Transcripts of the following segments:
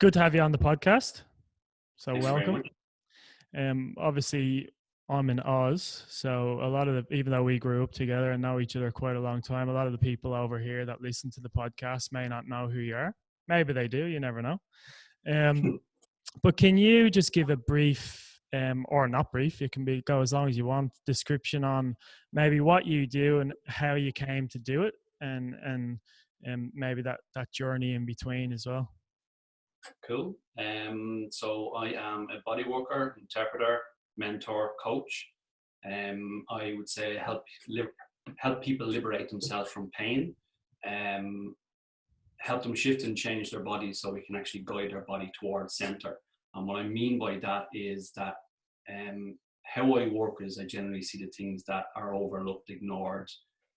good to have you on the podcast. So Thanks welcome. Um, obviously, I'm in Oz, so a lot of the even though we grew up together and know each other quite a long time, a lot of the people over here that listen to the podcast may not know who you are. Maybe they do. You never know. Um, but can you just give a brief, um, or not brief? It can be go as long as you want. Description on maybe what you do and how you came to do it, and and and maybe that that journey in between as well. Cool. Um, so I am a body worker, interpreter, mentor, coach. Um, I would say help help people liberate themselves from pain. Um, help them shift and change their body so we can actually guide their body towards center. And what I mean by that is that um, how I work is I generally see the things that are overlooked, ignored,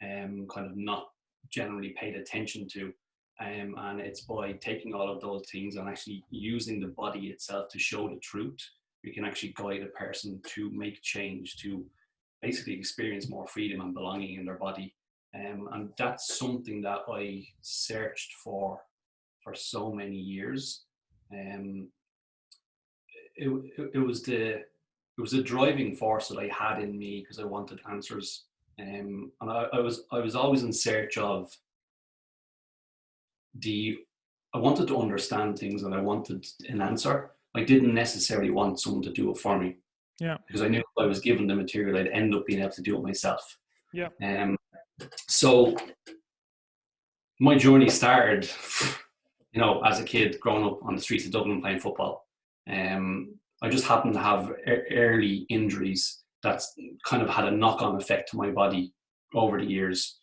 um, kind of not generally paid attention to. Um, and it's by taking all of those things and actually using the body itself to show the truth. We can actually guide a person to make change, to basically experience more freedom and belonging in their body. Um, and that's something that I searched for for so many years. Um, it, it, was the it was a driving force that I had in me because I wanted answers. Um, and I, I was I was always in search of the I wanted to understand things and I wanted an answer. I didn't necessarily want someone to do it for me. Yeah. Because I knew if I was given the material, I'd end up being able to do it myself. Yeah. Um. So my journey started, you know, as a kid growing up on the streets of Dublin playing football. Um. I just happened to have early injuries that's kind of had a knock-on effect to my body over the years.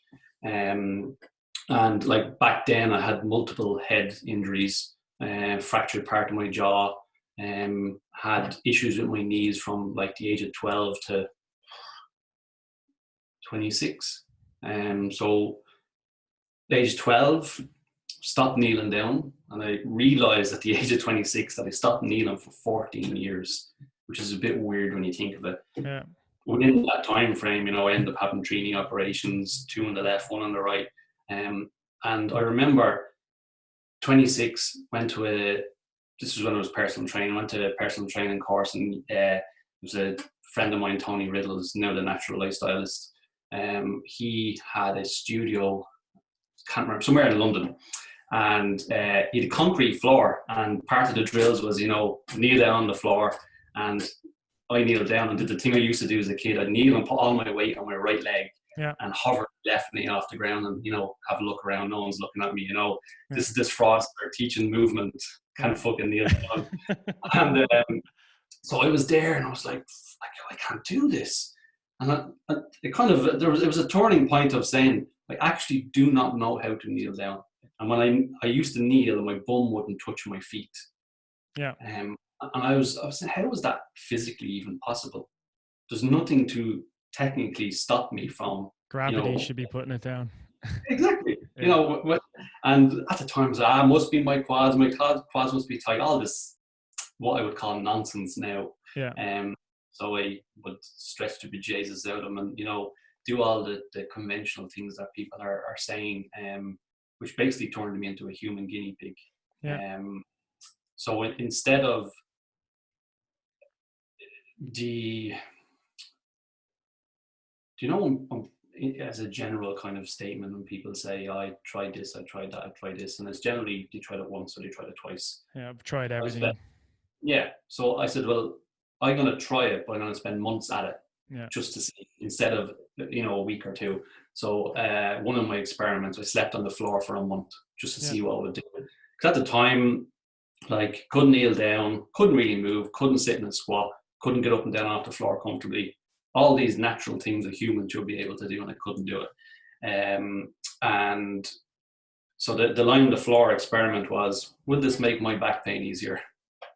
Um, and like back then, I had multiple head injuries, uh, fractured part of my jaw, um, had issues with my knees from like the age of 12 to 26. Um, so, age 12, stopped kneeling down, and I realized at the age of 26 that I stopped kneeling for 14 years, which is a bit weird when you think of it Yeah. within that time frame, you know, I ended up having three knee operations, two on the left, one on the right. Um, and I remember 26, went to a, this was when I was personal training, went to a personal training course and uh, it was a friend of mine, Tony Riddle, is now the natural lifestylist. Um, he had a studio, can't remember, somewhere in London. And uh, he had a concrete floor, and part of the drills was, you know, kneel down on the floor and I kneeled down and did the thing I used to do as a kid. I'd kneel and put all my weight on my right leg Yeah. and hover left knee off the ground and, you know, have a look around. No one's looking at me, you know. Yeah. This is this Froster teaching movement, kind of fucking kneel down. and um, so I was there and I was like, I, I can't do this. And I, I, it kind of, there was, it was a turning point of saying, I actually do not know how to kneel down. And when I, I used to kneel and my bum wouldn't touch my feet. Yeah. Um, and I was, I was saying, how is that physically even possible? There's nothing to technically stop me from Gravity know- should be putting it down. exactly. Yeah. You know, and at the time, I must be my quads. My quads, quads must be tight. All this, what I would call nonsense now. Yeah. Um. So I would stretch the bejesus out of them, and you know, do all the, the conventional things that people are, are saying. Um. Which basically turned me into a human guinea pig. Yeah. Um. So instead of the do you know as a general kind of statement when people say I tried this, I tried that, I tried this, and it's generally they tried it once or they tried it twice. Yeah. I've tried everything. that- Yeah. So I said, well, I'm gonna try it, but I'm gonna spend months at it Yeah. just to see instead of you know a week or two. So uh, one of my experiments, I slept on the floor for a month just to Yeah. see what I would do. Because at the time, like couldn't kneel down, couldn't really move, couldn't sit in a squat, couldn't get up and down off the floor comfortably. All these natural things a human should be able to do, and I couldn't do it. Um, and so the, the line on the floor experiment was, would this make my back pain easier?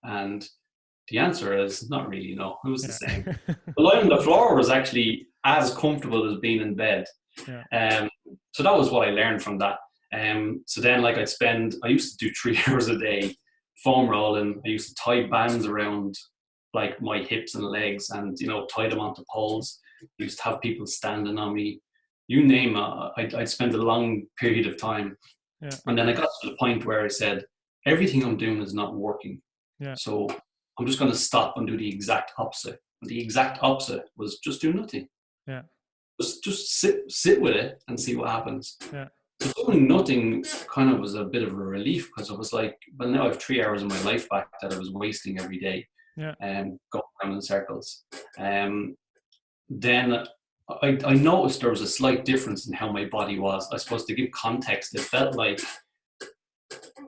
And the answer is not really no. It was the same. The line on the floor was actually as comfortable as being in bed. Yeah. Um, so that was what I learned from that. Um, so then, like, I'd spend, I used to do three hours a day foam rolling. I used to tie bands around like my hips and legs and, you know, tie them onto poles. I used to have people standing on me. You name it, I'd, I'd spend a long period of time. Yeah. And then I got to the point where I said, everything I'm doing is not working. Yeah. So I'm just going to stop and do the exact opposite. And the exact opposite was just do nothing. Yeah. Just just sit sit with it and see what happens. Yeah. So doing nothing kind of was a bit of a relief because I was like, well, now I have three hours of my life back that I was wasting every day. Yeah. And um, going around in circles. Um, then I, I noticed there was a slight difference in how my body was. I suppose to give context, it felt like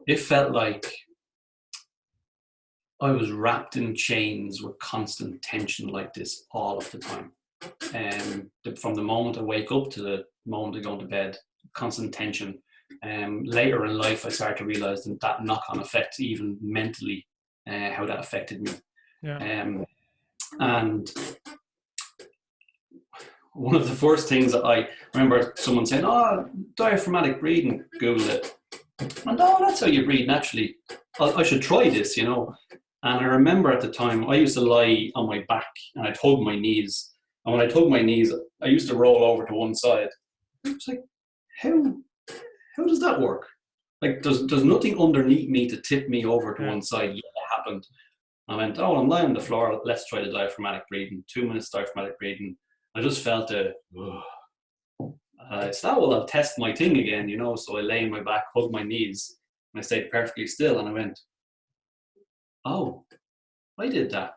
it felt like I was wrapped in chains with constant tension like this all of the time. Um, from the moment I wake up to the moment I go to bed, constant tension. Um, later in life, I started to realize that, that knock-on effect, even mentally, uh, how that affected me. Yeah. Um, and one of the first things that I remember someone saying, "Oh, diaphragmatic breathing." Google it, and oh, that's how you breathe naturally. I, I should try this, you know. And I remember at the time, I used to lie on my back and I'd hug my knees. And when I hug my knees, I used to roll over to one side. I was like, how, how does that work? Like, there's, there's nothing underneath me to tip me over to one side. Yeah, it happened. I went, oh, I'm lying on the floor. Let's try the diaphragmatic breathing. Two minutes diaphragmatic breathing. I just felt a, it's not, oh, well, I'll test my thing again, you know. So I lay on my back, hug my knees, and I stayed perfectly still. And I went, oh, I did that.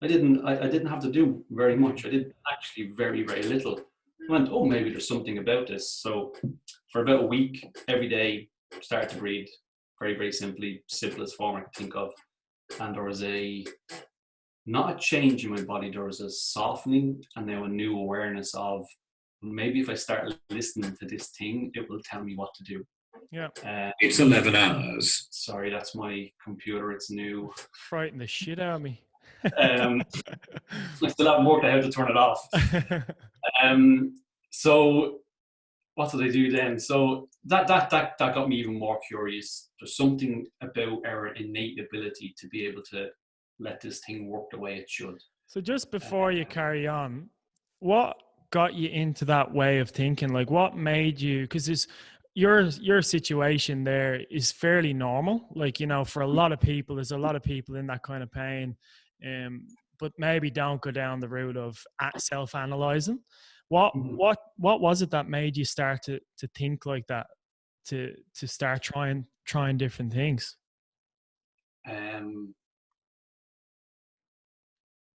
I didn't. I, I didn't have to do very much. I did actually very, very little. I went, oh, maybe there's something about this. So for about a week, every day, started to breathe very, very simply, simplest form I could think of. And there was a not a change in my body. There was a softening and now a new awareness of maybe if I start listening to this thing, it will tell me what to do. Yeah. Uh, It's 11 hours. sorry, that's my computer. It's new. Frighten the shit out of me. Um, I still haven't worked out how to turn it off. Um, so what did I do then? So that that that that got me even more curious. There's something about our innate ability to be able to let this thing work the way it should. so just before you carry on, what got you into that way of thinking? Like what made you because this your your situation there is fairly normal. Like, you know, for a lot of people, there's a lot of people in that kind of pain. Um, but maybe don't go down the route of self analyzing. What Mhm. what what was it that made you start to to think like that? To to start trying trying different things. Um,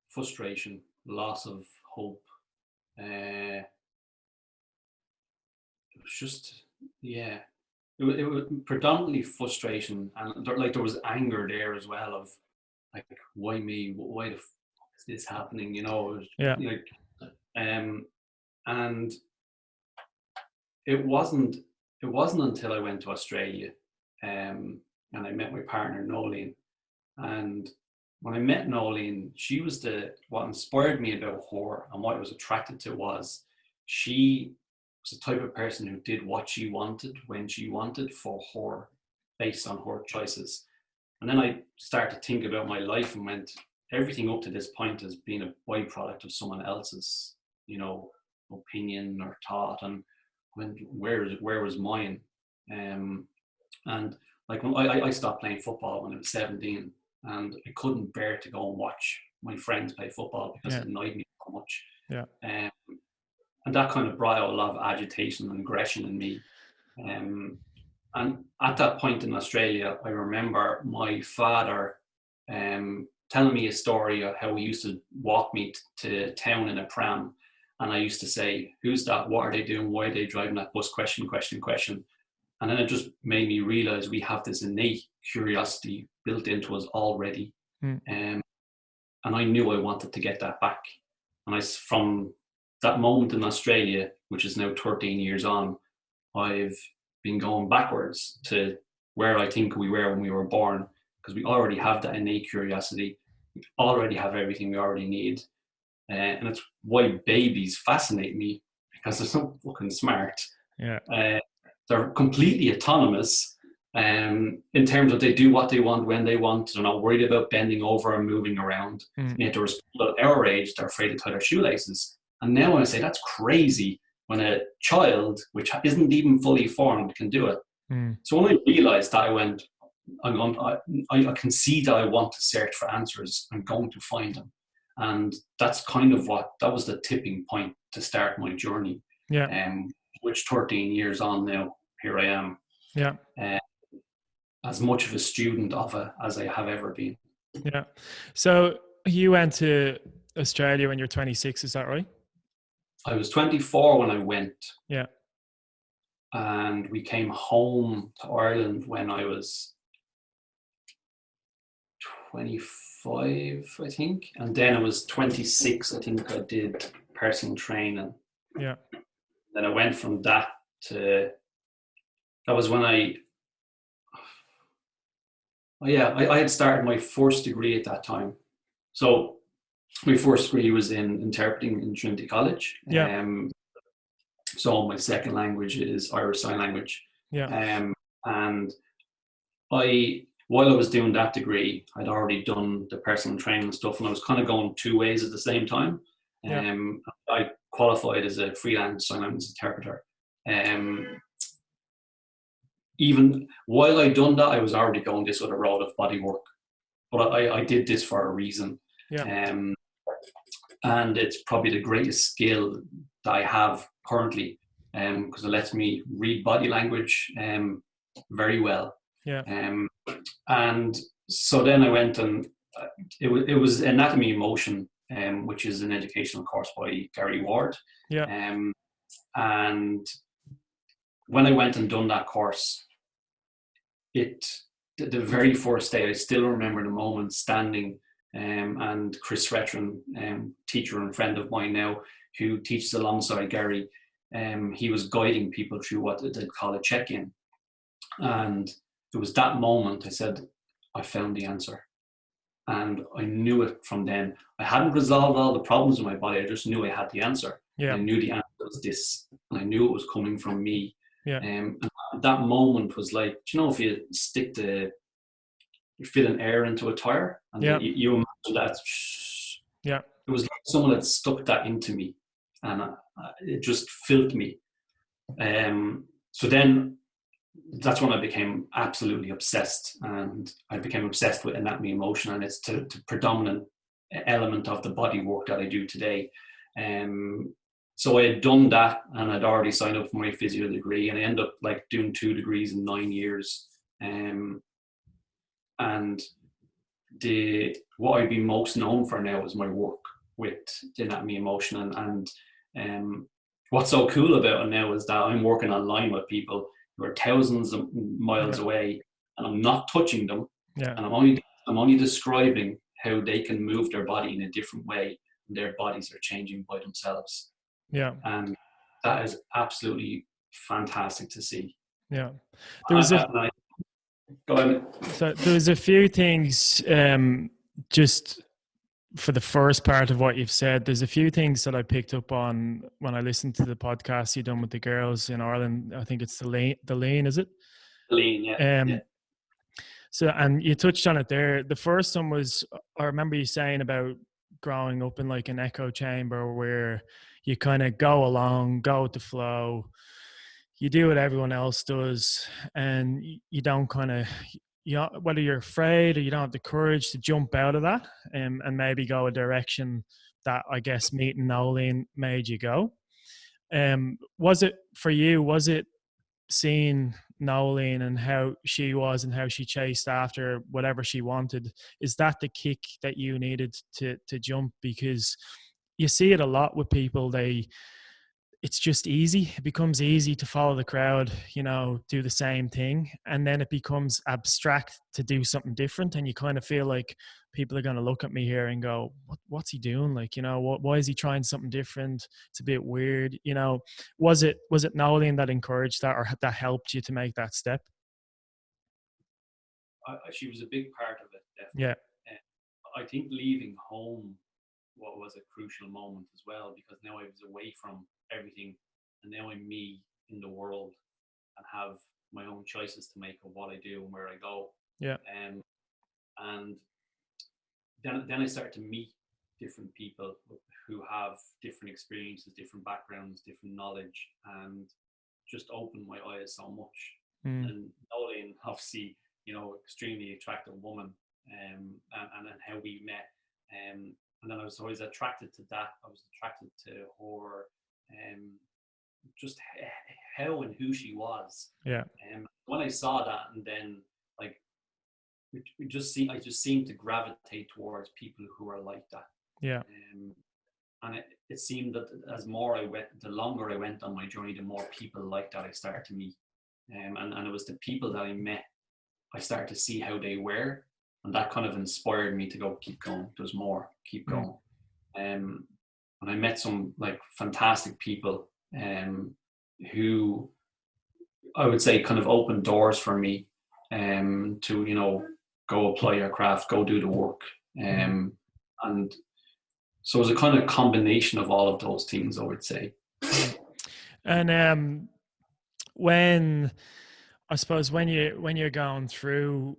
frustration, loss of hope. Uh, it was just yeah. It was, it was predominantly frustration, and there, like there was anger there as well of like why me? Why the f- is this happening? You know, was Yeah. like um, and it wasn't it wasn't until I went to Australia um, and I met my partner Nolene, and when I met Nolene, she was the what inspired me about her and what I was attracted to was she was the type of person who did what she wanted when she wanted for her based on her choices. And then I started to think about my life and went, everything up to this point has been a byproduct of someone else's, you know, opinion or thought. And when where where was mine? Um, and like when I, I stopped playing football when I was 17 and I couldn't bear to go and watch my friends play football because Yeah. it annoyed me so much. Yeah. Um, and that kind of brought out a lot of agitation and aggression in me. Um, and at that point in Australia, I remember my father um, telling me a story of how he used to walk me t- to town in a pram. And I used to say, Who's that? What are they doing? Why are they driving that bus? Question, question, question. And then it just made me realize we have this innate curiosity built into us already. Mm. Um, and I knew I wanted to get that back. And I, from that moment in Australia, which is now 13 years on, I've been going backwards to where I think we were when we were born, because we already have that innate curiosity. We already have everything we already need. Uh, and it's why babies fascinate me because they're so fucking smart. Yeah. Uh, they're completely autonomous um, in terms of they do what they want when they want. They're not worried about bending over and moving around. Mm. Yet there was people at our age, they're afraid to tie their shoelaces. And now I say that's crazy when a child, which isn't even fully formed, can do it. Mm. So when I realized that, I went, I'm going, I, I can see that I want to search for answers. I'm going to find them. And that's kind of what, that was the tipping point to start my journey. Yeah. Um, which 13 years on now, here I am. Yeah. Uh, as much of a student of it as I have ever been. Yeah. So you went to Australia when you're 26, is that right? I was 24 when I went. Yeah. And we came home to Ireland when I was 25, I think. And then I was 26, I think I did personal training. Yeah. Then I went from that to, that was when I, oh yeah, I, I had started my first degree at that time. So my first degree was in interpreting in Trinity College. Yeah. Um, so my second language is Irish Sign Language. Yeah. Um, and I, while I was doing that degree, I'd already done the personal training stuff, and I was kind of going two ways at the same time. Yeah. Um, I qualified as a freelance sign language interpreter. Um, even while I'd done that, I was already going this other road of body work, but I, I did this for a reason. Yeah. Um, and it's probably the greatest skill that I have currently because it lets me read body language um, very well. Yeah. Um, and so then I went and uh, it, was it was Anatomy in Motion, um, which is an educational course by Gary Ward. Yeah. Um, and when I went and done that course, it the, the very first day, I still remember the moment standing um, and Chris Retron, um, teacher and friend of mine now, who teaches alongside Gary, um, he was guiding people through what they'd call a check-in. And it was that moment I said, I found the answer. And I knew it from then. I hadn't resolved all the problems in my body. I just knew I had the answer. Yeah. I knew the answer was this. And I knew it was coming from me. Yeah. Um, and that moment was like, do you know, if you stick the, you fit an air into a tire and Yeah. you, you imagine that, Yeah. it was like someone had stuck that into me and uh, it just filled me. Um, so then that's when I became absolutely obsessed and I became obsessed with Anatomy in Motion and it's the, predominant element of the body work that I do today. Um, so I had done that and I'd already signed up for my physio degree and I ended up like doing two degrees in nine years. Um, and the what I'd be most known for now is my work with Anatomy in Motion and, and um, what's so cool about it now is that I'm working online with people who are thousands of miles Yeah. away and I'm not touching them Yeah. and I'm only I'm only describing how they can move their body in a different way and their bodies are changing by themselves Yeah. and that is absolutely fantastic to see Yeah. There was a And go ahead So there was a few things um, just for the first part of what you've said. There's a few things that I picked up on when I listened to the podcast you done with the girls in Ireland. I think it's the lane, the lane, is it? Lane, yeah, Um, yeah. So, and you touched on it there. The first one was, I remember you saying about growing up in like an echo chamber where you kind of go along, go with the flow. You do what everyone else does, and you don't kind of, you know, whether you're afraid or you don't have the courage to jump out of that um, and maybe go a direction that I guess meeting Nolene made you go. Um, was it for you? Was it seeing Nolene and how she was and how she chased after whatever she wanted? Is that the kick that you needed to to jump? Because you see it a lot with people. They it's just easy. It becomes easy to follow the crowd, you know, do the same thing. And then it becomes abstract to do something different. And you kind of feel like people are going to look at me here and go, what, what's he doing? Like, you know, what, why is he trying something different? It's a bit weird. You know, was it, was it Nolene that encouraged that or that helped you to make that step? I, I- she was a big part of it. Definitely. Yeah. I think leaving home what was a crucial moment as well because now I was away from everything and now I'm me in the world and have my own choices to make of what I do and where I go. Yeah. Um, and then then I started to meet different people who have different experiences, different backgrounds, different knowledge, and just opened my eyes so much Mm, and Nolene obviously you know, extremely attractive woman, um, and, and then how we met. Um, and then I was always attracted to that. I was attracted to her, um, just how and who she was. Yeah. And um, when I saw that, and then like, we, we just see, I just seemed to gravitate towards people who are like that. Yeah. Um, and it, it seemed that as more I went, the longer I went on my journey, the more people like that I started to meet. Um, and, and it was the people that I met, I started to see how they were. And that kind of inspired me to go, keep going. There's more, keep mm. going. Mm. Um, and I met some like fantastic people um, who I would say kind of opened doors for me um, to, you know, go apply your craft, go do the work. Um, and so it was a kind of combination of all of those things, I would say. And um, when I suppose when you when you're going through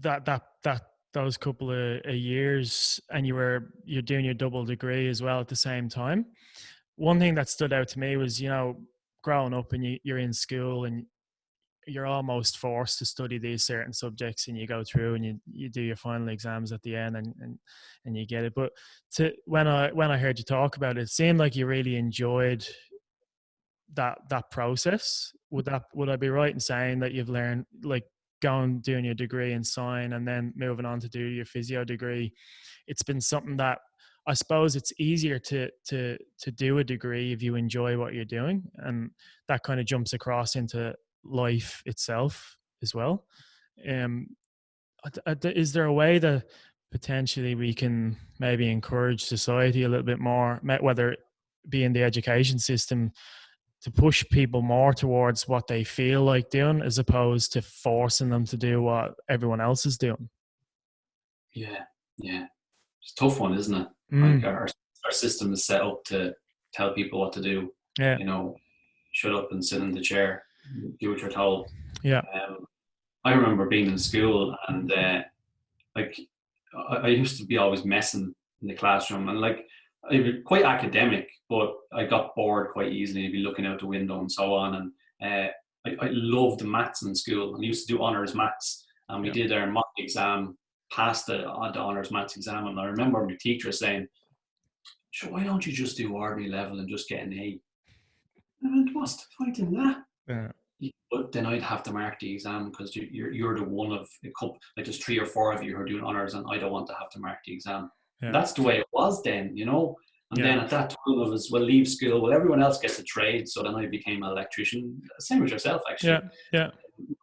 that that that those couple of, of years and you were you're doing your double degree as well at the same time, one thing that stood out to me was you know growing up and you, you're in school and you're almost forced to study these certain subjects and you go through and you, you do your final exams at the end and, and and you get it. But to when i when i heard you talk about it, it seemed like you really enjoyed that that process. Would that would i be right in saying that you've learned like going doing your degree in sign and then moving on to do your physio degree it's been something that i suppose it's easier to to to do a degree if you enjoy what you're doing and that kind of jumps across into life itself as well. Um, is there a way that potentially we can maybe encourage society a little bit more, whether it be in the education system, to push people more towards what they feel like doing as opposed to forcing them to do what everyone else is doing? Yeah, yeah. It's a tough one, isn't it? Mm. Like our, our system is set up to tell people what to do. Yeah. You know, shut up and sit in the chair do what you're told. Yeah. Um, I remember being in school and uh, like I, I, used to be always messing in the classroom and like I was quite academic, but I got bored quite easily. I'd be looking out the window and so on. And uh, I, I loved maths in school and I used to do honors maths. And we yeah. did our mock exam, passed the, uh, the honors maths exam. And I remember my teacher saying, "Sure, why don't you just do ordinary level and just get an A?" And what's the point in that? Yeah. But then I'd have to mark the exam because you're you're the one of a couple like there's three or four of you who are doing honors and I don't want to have to mark the exam. Yeah. That's the way it was then, you know. And yeah. then at that time I was well leave school, well everyone else gets a trade, so then I became an electrician. Same as yourself actually. Yeah, yeah.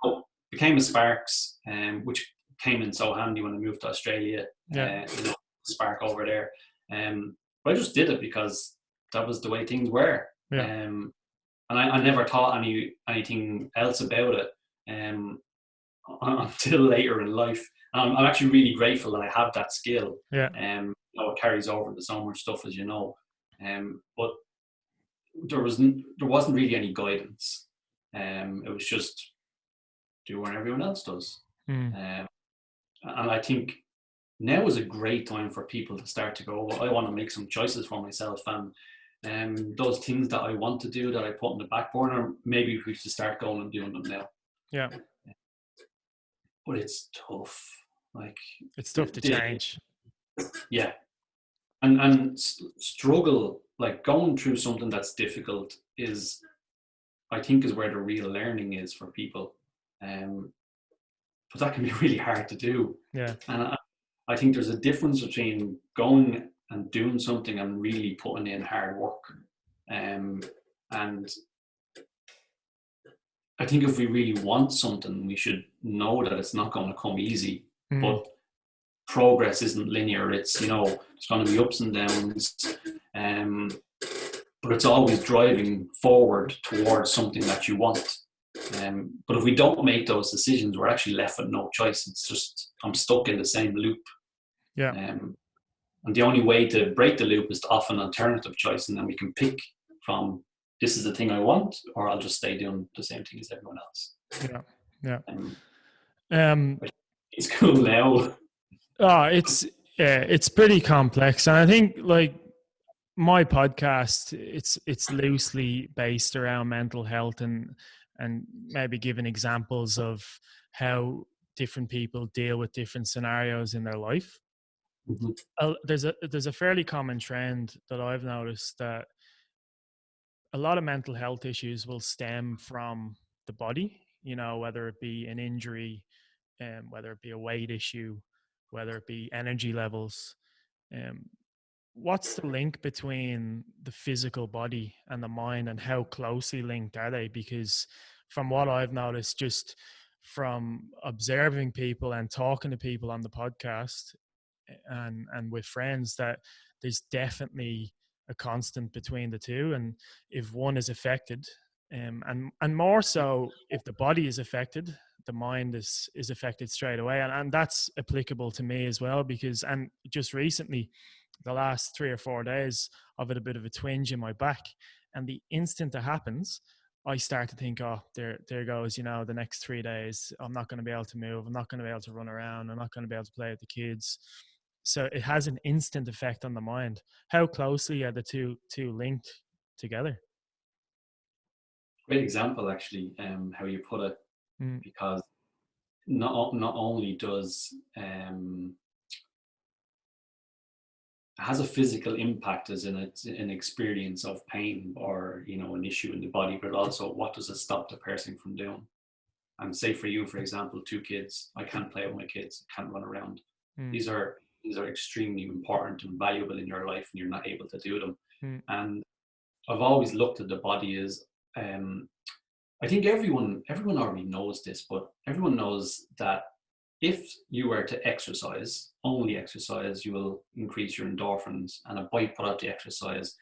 So became a Sparks, um, which came in so handy when I moved to Australia. Yeah. Uh, you know, Spark over there. Um, but I just did it because that was the way things were. Yeah. Um, and I, I never thought any anything else about it um, until later in life. And I'm, actually really grateful that I have that skill. Yeah. Um, you know, it carries over to so much stuff, as you know. Um, but there wasn't there wasn't really any guidance. Um, it was just do what everyone else does. Mm. Um, and I think now is a great time for people to start to go. Well, I want to make some choices for myself, and um, those things that I want to do that I put in the back burner, maybe we should start going and doing them now. Yeah. But it's tough. Like it's tough to the, change. Yeah. And and struggle like going through something that's difficult is I think is where the real learning is for people. Um but that can be really hard to do. Yeah. And I, I think there's a difference between going and doing something and really putting in hard work. Um, and I think if we really want something, we should know that it's not going to come easy. Mm. But progress isn't linear. It's you know it's going to be ups and downs. Um, but it's always driving forward towards something that you want. Um, but if we don't make those decisions, we're actually left with no choice. It's just I'm stuck in the same loop. Yeah. Um, and the only way to break the loop is to offer an alternative choice, and then we can pick from this is the thing I want, or I'll just stay doing the same thing as everyone else. Yeah, yeah. Um, um it's cool now. Oh, it's yeah, it's pretty complex, and I think like my podcast, it's it's loosely based around mental health and and maybe giving examples of how different people deal with different scenarios in their life. Mm-hmm. Uh, there's a there's a fairly common trend that I've noticed that a lot of mental health issues will stem from the body. You know, whether it be an injury, um, whether it be a weight issue, whether it be energy levels. Um, what's the link between the physical body and the mind, and how closely linked are they? Because from what I've noticed, just from observing people and talking to people on the podcast and and with friends that there's definitely a constant between the two and if one is affected um, and and more so if the body is affected the mind is is affected straight away and, and that's applicable to me as well because and just recently the last three or four days i've had a bit of a twinge in my back and the instant that happens i start to think oh there there goes you know the next three days i'm not going to be able to move i'm not going to be able to run around i'm not going to be able to play with the kids. So it has an instant effect on the mind. How closely are the two two linked together? Great example actually um, how you put it Mm. because not not only does um, it has a physical impact as in it's an experience of pain or you know an issue in the body but also what does it stop the person from doing and say for you for example two kids i can't play with my kids can't run around Mm. these are these are extremely important and valuable in your life and you're not able to do them Mm. and i've always looked at the body as um, I think everyone everyone already knows this, but everyone knows that if you were to exercise, only exercise, you will increase your endorphins, and a byproduct of the exercise,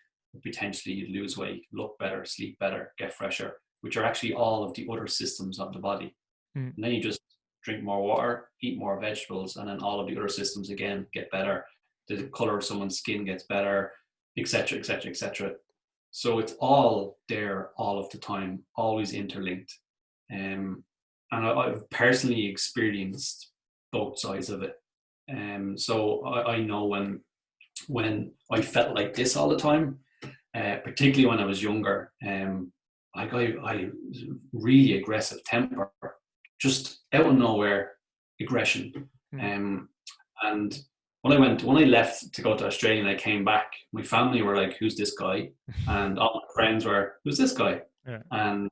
potentially you'd lose weight, look better, sleep better, get fresher, which are actually all of the other systems of the body. Mm. And then you just drink more water, eat more vegetables, and then all of the other systems again get better. The color of someone's skin gets better, etc., etc., etc. So it's all there all of the time, always interlinked. Um, and I, I've personally experienced both sides of it. Um, so I, I know when when I felt like this all the time, uh, particularly when I was younger, um, I got I really aggressive temper, just out of nowhere aggression. Mm. Um, and when I went, when I left to go to Australia and I came back, my family were like, "Who's this guy?" and all my friends were, "Who's this guy?" Yeah. And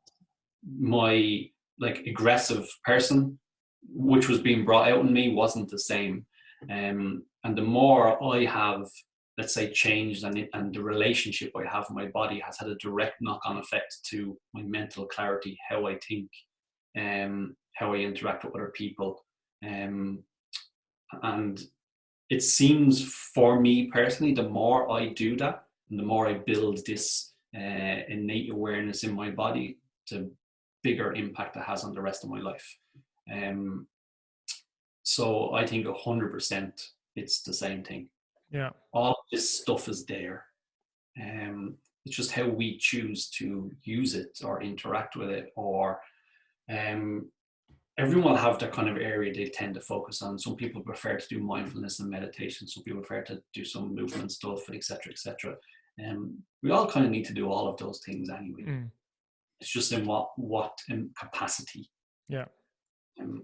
my like aggressive person, which was being brought out in me, wasn't the same. Um, and the more I have, let's say, changed and it, and the relationship I have with my body has had a direct knock-on effect to my mental clarity, how I think, um, how I interact with other people, um, and it seems for me personally, the more I do that, and the more I build this uh, innate awareness in my body, the bigger impact it has on the rest of my life. Um, so I think hundred percent, it's the same thing. Yeah. All this stuff is there. Um, it's just how we choose to use it or interact with it, or um, everyone will have that kind of area they tend to focus on. Some people prefer to do mindfulness and meditation. Some people prefer to do some movement stuff, etc., etc. Um, we all kind of need to do all of those things anyway. Mm. It's just in what what in capacity. Yeah. Um,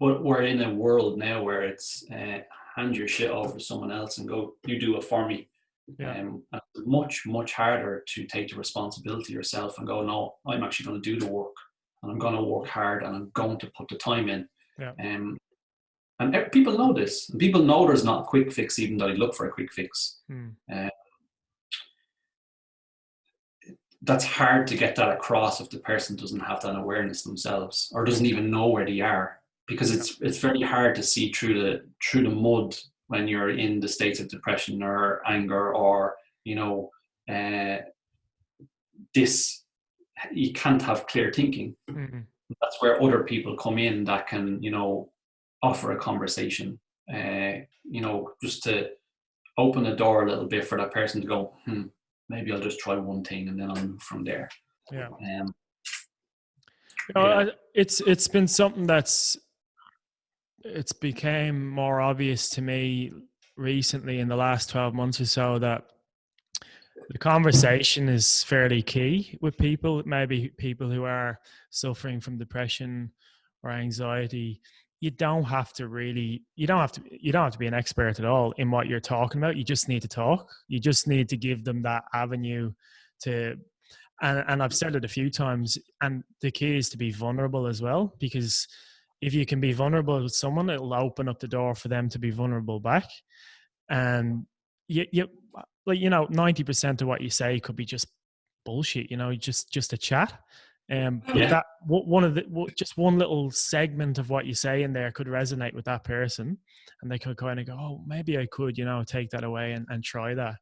but we're in a world now where it's uh, hand your shit over to someone else and go, you do it for me. Yeah. Um, it's much much harder to take the responsibility yourself and go, no, I'm actually going to do the work and I'm going to work hard and I'm going to put the time in. Yeah. Um, and people know this. And people know there's not a quick fix, even though they look for a quick fix. Mm. That's hard to get that across if the person doesn't have that awareness themselves or doesn't even know where they are, because it's it's very hard to see through the through the mud when you're in the states of depression or anger or you know uh, this. You can't have clear thinking. Mm. that's where other people come in that can you know offer a conversation uh, you know just to open the door a little bit for that person to go hmm maybe i'll just try one thing and then i'll move from there Yeah. um, You know, Yeah. It's it's been something that's it's became more obvious to me recently in the last 12 months or so that the conversation is fairly key with people maybe people who are suffering from depression or anxiety. You don't have to really you don't have to you don't have to be an expert at all in what you're talking about. You just need to talk. You just need to give them that avenue to and, and i've said it a few times and the key is to be vulnerable as well because if you can be vulnerable with someone it'll open up the door for them to be vulnerable back. And you, you like you know 90% of what you say could be just bullshit you know just just a chat um, yeah. that one of the just one little segment of what you say in there could resonate with that person, and they could kind of go, "Oh, maybe I could, you know, take that away and, and try that."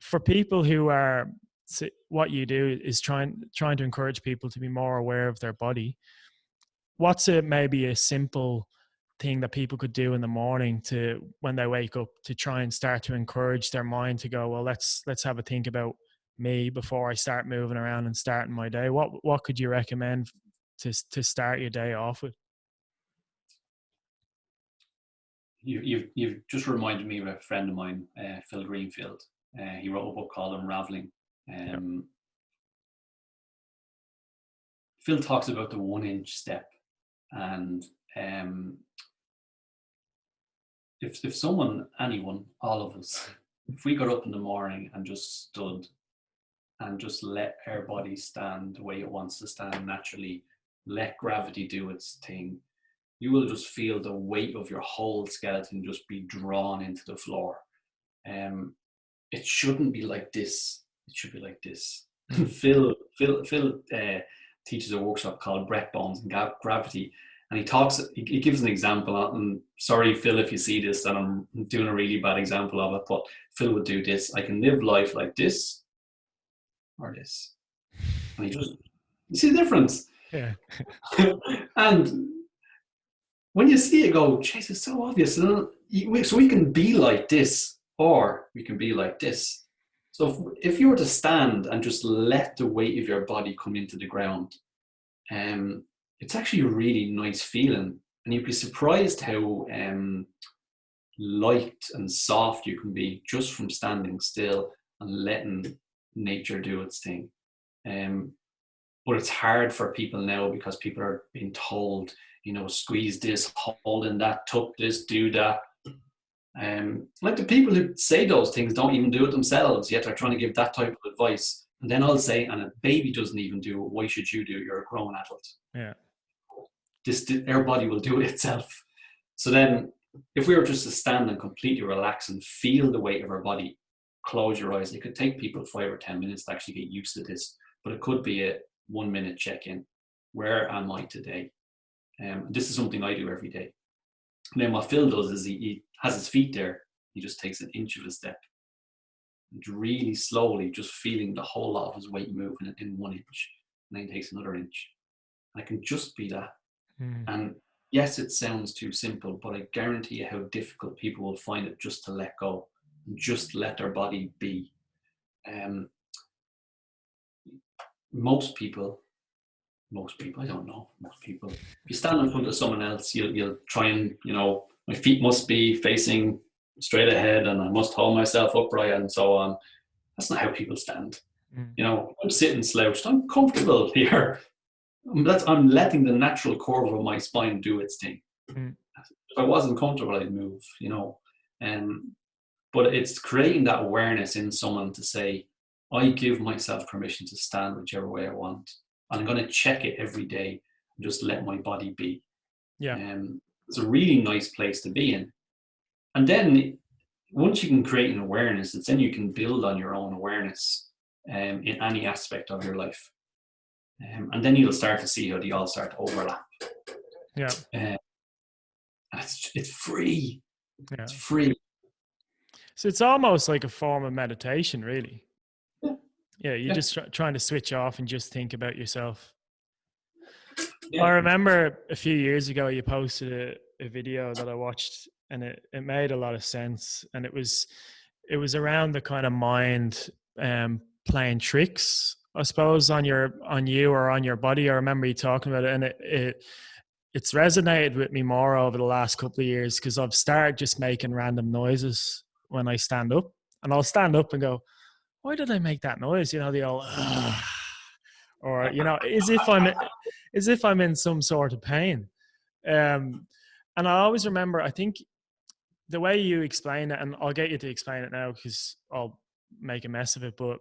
For people who are what you do is trying trying to encourage people to be more aware of their body. What's a maybe a simple thing that people could do in the morning to when they wake up to try and start to encourage their mind to go well let's let's have a think about me before I start moving around and starting my day? What what could you recommend to to start your day off with? You, you've you've just reminded me of a friend of mine, uh, Phil Greenfield. Uh, he wrote a book called Unraveling. Um, yep. Phil talks about the one inch step, and um, if if someone, anyone, all of us, if we got up in the morning and just stood and just let our body stand the way it wants to stand naturally. Let gravity do its thing. You will just feel the weight of your whole skeleton just be drawn into the floor. Um, it shouldn't be like this. It should be like this. Hmm. Phil, Phil, Phil uh, teaches a workshop called Breath Bones and Gravity, and he talks. He, he gives an example. And sorry, Phil, if you see this, that I'm doing a really bad example of it. But Phil would do this. I can live life like this, or this And he just, you see the difference? Yeah. and when you see it go, chase it's so obvious. So we can be like this, or we can be like this. So if, if you were to stand and just let the weight of your body come into the ground, um, it's actually a really nice feeling. And you'd be surprised how um, light and soft you can be just from standing still and letting nature do its thing. Um, but it's hard for people now because people are being told, you know, squeeze this, hold in that, tuck this, do that. Um, like the people who say those things don't even do it themselves, yet they're trying to give that type of advice. And then I'll say, and a baby doesn't even do it, why should you do it? You're a grown adult. Yeah. This, our body will do it itself. So then, if we were just to stand and completely relax and feel the weight of our body, close your eyes. It could take people five or 10 minutes to actually get used to this, but it could be a one minute check in. Where am I today? Um, this is something I do every day. And then what Phil does is he, he has his feet there. He just takes an inch of a step. And really slowly, just feeling the whole lot of his weight moving in one inch. And then he takes another inch. And I can just be that. Mm. And yes, it sounds too simple, but I guarantee you how difficult people will find it just to let go just let their body be. Um, most people, most people, I don't know, most people, if you stand in front of someone else, you'll, you'll try and, you know, my feet must be facing straight ahead and I must hold myself upright and so on. That's not how people stand. Mm. You know, I'm sitting slouched, I'm comfortable here. That's, I'm letting the natural curve of my spine do its thing. Mm. If I wasn't comfortable, I'd move, you know. Um, but it's creating that awareness in someone to say, I give myself permission to stand whichever way I want. And I'm going to check it every day and just let my body be. Yeah. Um, it's a really nice place to be in. And then once you can create an awareness, it's then you can build on your own awareness um, in any aspect of your life. Um, and then you'll start to see how they all start to overlap. Yeah. Uh, it's, it's free. Yeah. It's free. So it's almost like a form of meditation, really. Yeah, yeah you're yeah. just tr- trying to switch off and just think about yourself. Yeah. I remember a few years ago you posted a, a video that I watched and it, it made a lot of sense. And it was it was around the kind of mind um, playing tricks, I suppose, on your on you or on your body. I remember you talking about it, and it, it it's resonated with me more over the last couple of years because I've started just making random noises when I stand up, and I'll stand up and go, "Why did I make that noise?" You know, the old, or you know, as if I'm as if I'm in some sort of pain. Um, and I always remember, I think the way you explain it, and I'll get you to explain it now because I'll make a mess of it, but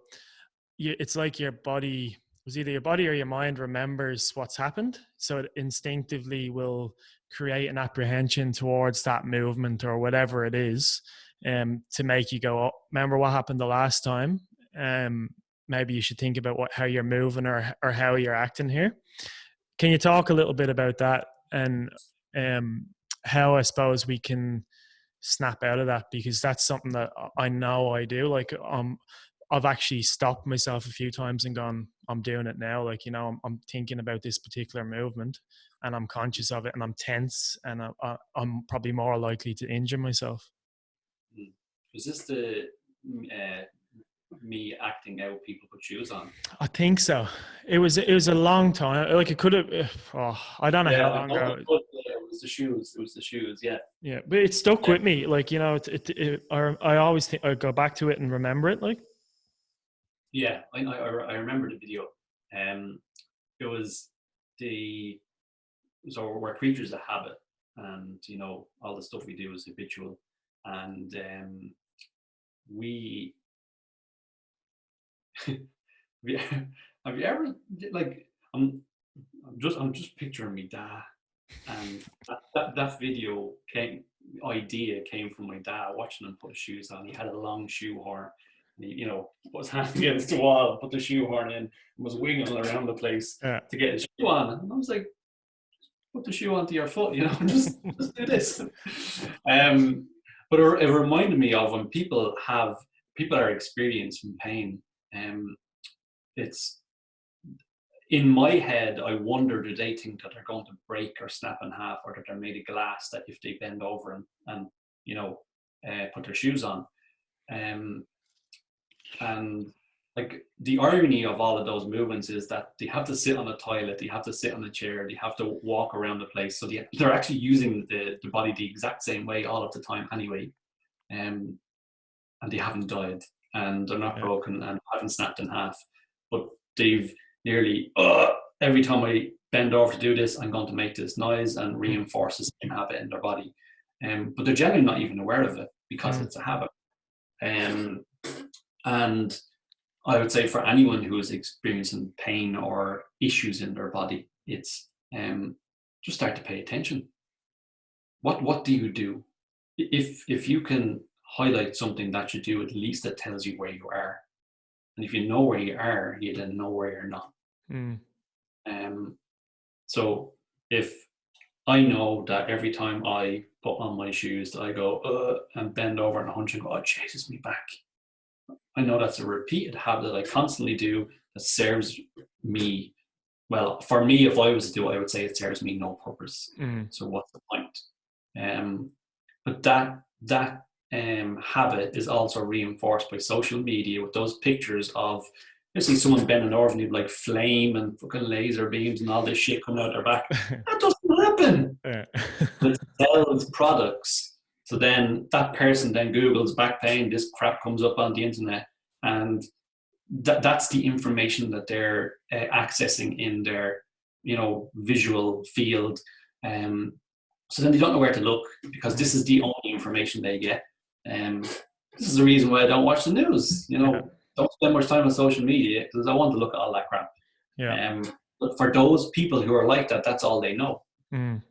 you, it's like your body was either your body or your mind remembers what's happened. So it instinctively will create an apprehension towards that movement or whatever it is um, to make you go, oh, remember what happened the last time? Um, maybe you should think about what, how you're moving or, or how you're acting here. Can you talk a little bit about that and um, how I suppose we can snap out of that because that's something that I know I do. Like um, I've actually stopped myself a few times and gone, I'm doing it now. Like you know, I'm, I'm thinking about this particular movement and I'm conscious of it and I'm tense and I, am probably more likely to injure myself. Hmm. Was this the uh, me acting out people put shoes on? I think so. It was it was a long time. Like it could have. Oh, I don't know yeah, how long ago. It was the shoes. It was the shoes. Yeah. Yeah, but it stuck yeah. with me. Like you know, it, it, it, I always think I go back to it and remember it. Like. Yeah, I I, I remember the video. Um, it was the so we're creatures of habit, and you know all the stuff we do is habitual, and um, we have, you, ever like I'm, I'm just I'm just picturing me dad and that, that, that video came idea came from my dad watching him put his shoes on. He had a long shoe horn he, you know put his hand against the wall put the shoe horn in and was wiggling around the place yeah. to get his shoe on. And I was like put the shoe onto your foot you know just, just do this. Um but it, it reminded me of when people have people are experiencing pain. Um, it's in my head, I wonder do they think that they're going to break or snap in half, or that they're made of glass that if they bend over and, and you know uh, put their shoes on, um, and like the irony of all of those movements is that they have to sit on a toilet, they have to sit on a chair, they have to walk around the place, so they, they're actually using the, the body the exact same way all of the time anyway, um, and they haven't died and they're not yeah. broken and haven't snapped in half. But they've nearly uh, every time I bend over to do this, I'm going to make this noise and hmm. reinforce the same habit in their body. Um, but they're generally not even aware of it because mm. it's a habit. Um, and I would say for anyone who is experiencing pain or issues in their body, it's um, just start to pay attention. What what do you do? If if you can highlight something that you do, at least it tells you where you are. And if you know where you are, you then know where you're not. Mm. Um, so if I know that every time I put on my shoes, that I go uh, and bend over and hunch and go, oh, it chases me back. I know that's a repeated habit that I constantly do that serves me. Well, for me, if I was to do it, I would say it serves me no purpose. Mm. So what's the point? Um, but that that um, habit is also reinforced by social media with those pictures of you see someone bending over and you like flame and fucking laser beams and all this shit coming out their back. that doesn't happen. Yeah. it sells products. So then that person then Google's back pain, this crap comes up on the internet. And that, that's the information that they're uh, accessing in their, you know, visual field. Um, so then they don't know where to look because this is the only information they get. Um, this is the reason why I don't watch the news. You know, yeah. don't spend much time on social media because I want to look at all that crap. Yeah. Um, but for those people who are like that, that's all they know. Mm.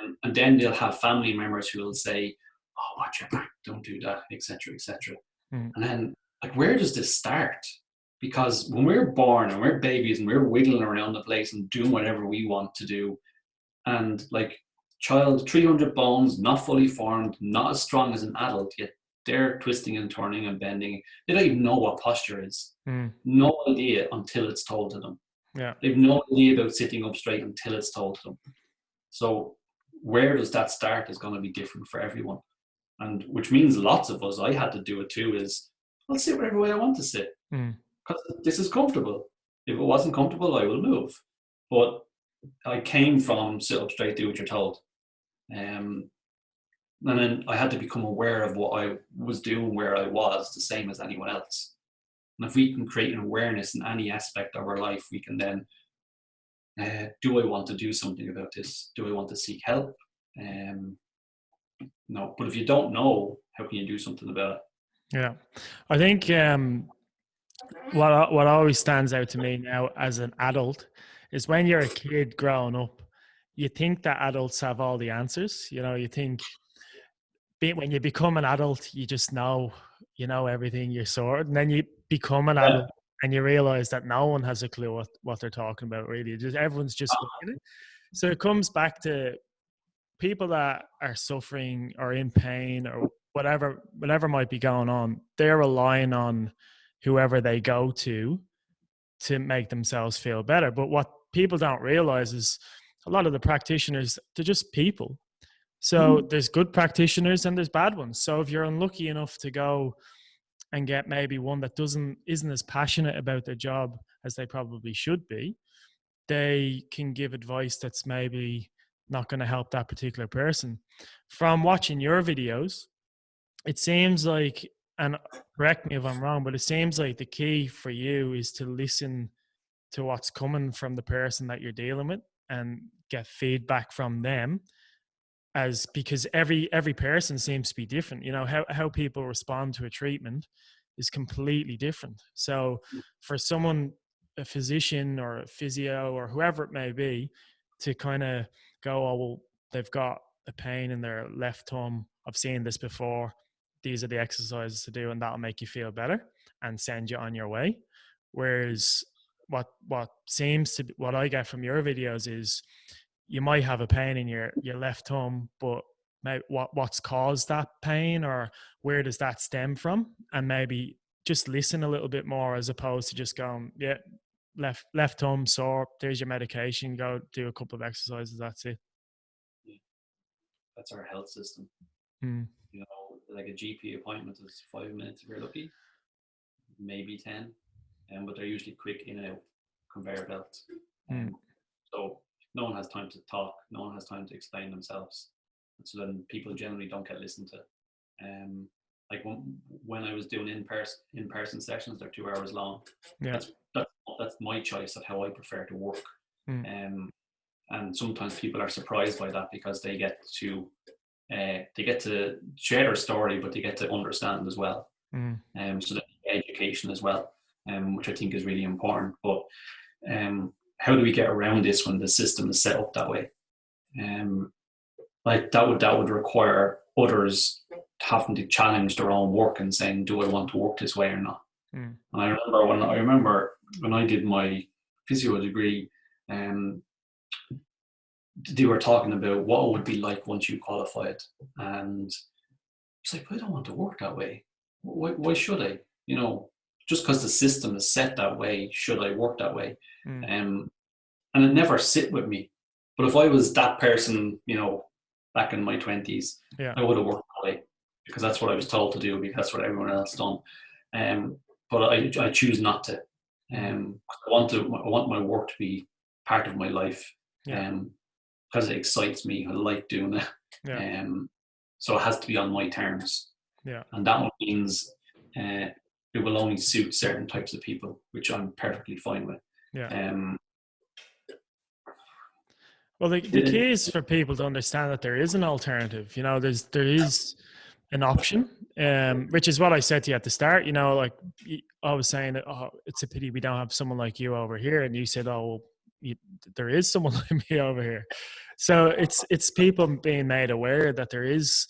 And, and, then they'll have family members who will say, "Oh, watch your back, don't do that," etc., etc. Mm. And then, like, where does this start? Because when we're born and we're babies and we're wiggling around the place and doing whatever we want to do, and like child, 300 bones, not fully formed, not as strong as an adult, yet they're twisting and turning and bending. They don't even know what posture is. Mm. No idea until it's told to them. Yeah. They've no idea about sitting up straight until it's told to them. So where does that start is going to be different for everyone. And which means lots of us, I had to do it too, is I'll sit wherever way I want to sit. Because mm. this is comfortable. If it wasn't comfortable, I will move. But I came from sit up straight, do what you're told. Um, and then I had to become aware of what I was doing where I was, the same as anyone else. And if we can create an awareness in any aspect of our life, we can then uh, do I want to do something about this? Do I want to seek help? Um, no. But if you don't know, how can you do something about it? Yeah, I think um, what what always stands out to me now as an adult is when you're a kid growing up, you think that adults have all the answers. You know, you think when you become an adult, you just know you know everything. You're sorted, and then you become an adult and you realize that no one has a clue what, what they're talking about. Really, just everyone's just uh-huh. it. So it comes back to people that are suffering or in pain or whatever whatever might be going on. They're relying on whoever they go to to make themselves feel better. But what people don't realize is a lot of the practitioners they're just people. So mm. there's good practitioners and there's bad ones. So if you're unlucky enough to go and get maybe one that doesn't isn't as passionate about their job as they probably should be, they can give advice that's maybe not going to help that particular person. From watching your videos, it seems like and correct me if I'm wrong, but it seems like the key for you is to listen to what's coming from the person that you're dealing with and get feedback from them as because every every person seems to be different you know how, how people respond to a treatment is completely different so mm. for someone a physician or a physio or whoever it may be to kind of go oh well they've got a pain in their left thumb. I've seen this before. These are the exercises to do and that'll make you feel better and send you on your way. Whereas what what seems to be, what i get from your videos is you might have a pain in your your left thumb but maybe what what's caused that pain or where does that stem from? And maybe just listen a little bit more as opposed to just going yeah left left thumb sore there's your medication go do a couple of exercises that's it Yeah. that's our health system mm. you know like a GP appointment is five minutes if you're lucky, maybe ten, um, but they're usually quick in and out conveyor belts. Mm. So no one has time to talk, no one has time to explain themselves. So then people generally don't get listened to. Um, like when, when I was doing in person in person sessions, they're two hours long. Yeah. That's, that's my choice of how I prefer to work. Mm. Um, and sometimes people are surprised by that because they get to uh, they get to share their story, but they get to understand as well. Mm. Um, so that education as well, um, which I think is really important. But um, how do we get around this when the system is set up that way? Um, like that would that would require others having to challenge their own work and saying, "Do I want to work this way or not?" Mm. And I remember when I remember when I did my physio degree, um, they were talking about what it would be like once you qualified, and it's like, I don't want to work that way. Why, why should I? You know, just because the system is set that way, should I work that way? Mm. Um, and it never sit with me. But if I was that person, you know, back in my twenties, yeah. I would have worked that way because that's what I was told to do because that's what everyone else done. Um, but I, I choose not to. Um, I want to. I want my work to be part of my life. Yeah. Um, because it excites me. I like doing it. Yeah. Um, so it has to be on my terms. Yeah. And that means uh, it will only suit certain types of people, which I'm perfectly fine with. Yeah. Um, well, the, the key is for people to understand that there is an alternative. You know, there's there is an option, um, which is what I said to you at the start. You know, like I was saying, oh, it's a pity we don't have someone like you over here, and you said, oh, well, you, there is someone like me over here. So it's it's people being made aware that there is